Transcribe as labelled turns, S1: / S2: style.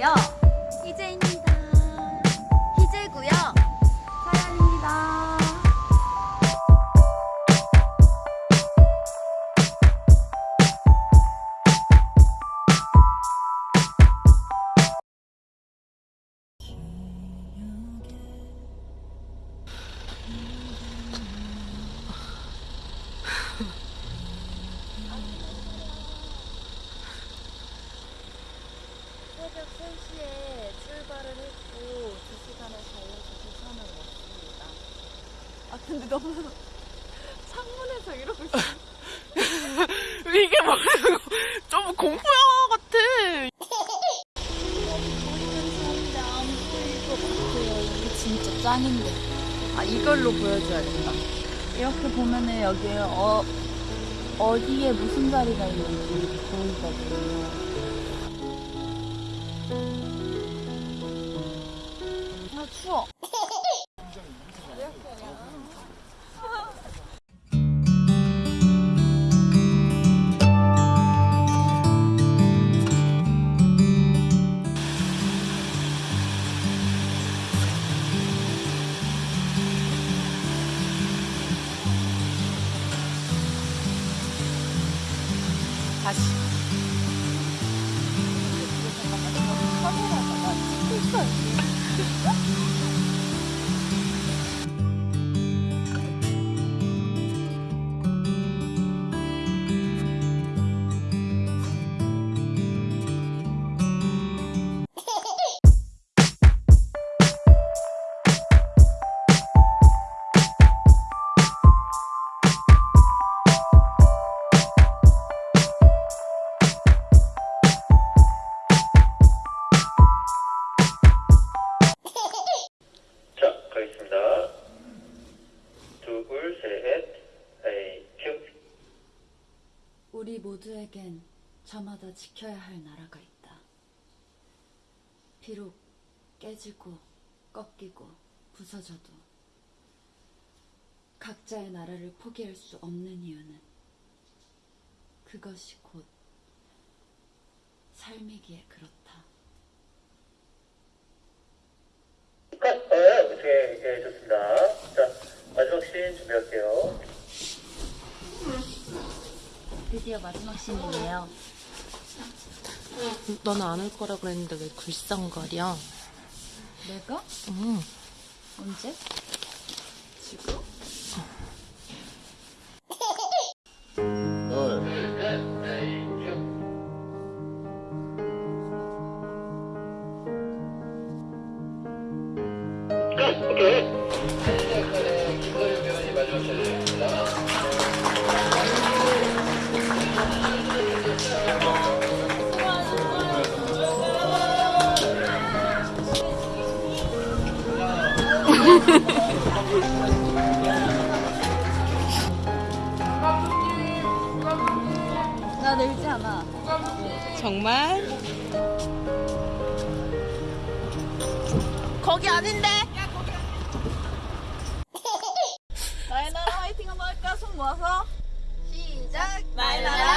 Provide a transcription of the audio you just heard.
S1: 안녕하세요. 희재 새벽 3시에 출발을 했고 2시간을 달려서 부산을 왔습니다. 아 근데 너무 창문에서 이러고 있어.
S2: 이게 뭐라고 좀 공포 영화 같아.
S1: 이게 진짜 짱인데. 아 이걸로 보여줘야 된다. 이렇게 보면은 여기에 어 어디에 무슨 자리가 있는지 보이거든요.
S2: 다시.
S3: 둘, 셋, 큐.
S1: 우리 모두에겐 저마다 지켜야 할 나라가 있다. 비록 깨지고 꺾이고 부서져도 각자의 나라를 포기할 수 없는 이유는 그것이 곧 삶이기에 그렇다.
S3: 컷! 어, 오케이, 예, 좋습니다. 씬 준비할게요.
S1: 드디어 마지막 씬이에요.
S2: 너는 안 올 거라 그랬는데 왜 굴썽거려?
S1: 내가?
S2: 응.
S1: 언제? 지금?
S3: 컷! 오케이.
S1: 나 늘지 않아.
S2: 정말? 거기 아닌데?
S1: 나의 나라 화이팅 한번 할까? 손 모아서 시작!
S2: 화이팅!